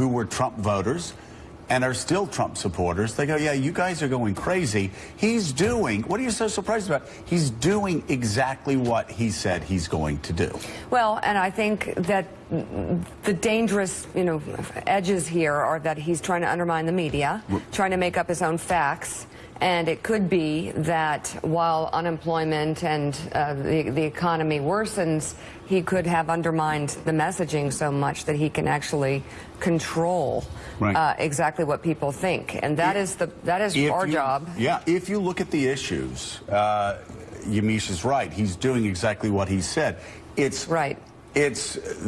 who were Trump voters and are still Trump supporters. They go, yeah, you guys are going crazy. He's doing, what are you so surprised about? He's doing exactly what he said he's going to do. Well, and I think that the dangerous, you know, edges here are that he's trying to undermine the media, trying to make up his own facts. And it could be that while unemployment and uh, the, the economy worsens, he could have undermined the messaging so much that he can actually control Right. uh, exactly what people think. And that is the that is our you- job. Yeah, if you look at the issues, uh, Yamiche is right. He's doing exactly what he said. It's Right. It's